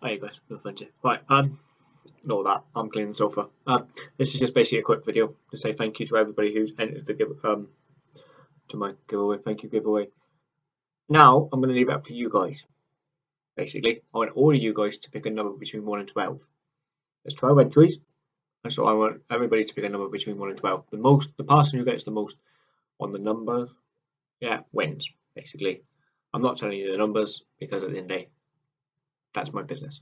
There you go, no fun Right, um, ignore that. I'm cleaning the sofa. Um, this is just basically a quick video to say thank you to everybody who's entered the give um to my giveaway. Thank you giveaway. Now I'm going to leave it up to you guys. Basically, I want all of you guys to pick a number between one and twelve. There's twelve entries, and so I want everybody to pick a number between one and twelve. The most, the person who gets the most on the number, yeah, wins. Basically, I'm not telling you the numbers because at the end of the day, that's my business.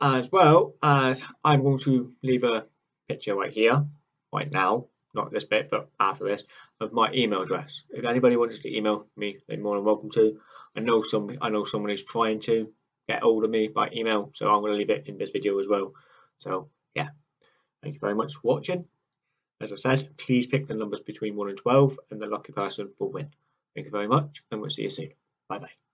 As well as I'm going to leave a picture right here, right now, not this bit, but after this, of my email address. If anybody wants to email me, they're more than welcome to. I know some, I know someone is trying to get hold of me by email, so I'm going to leave it in this video as well. So yeah, thank you very much for watching. As I said, please pick the numbers between 1 and 12 and the lucky person will win. Thank you very much and we'll see you soon. Bye bye.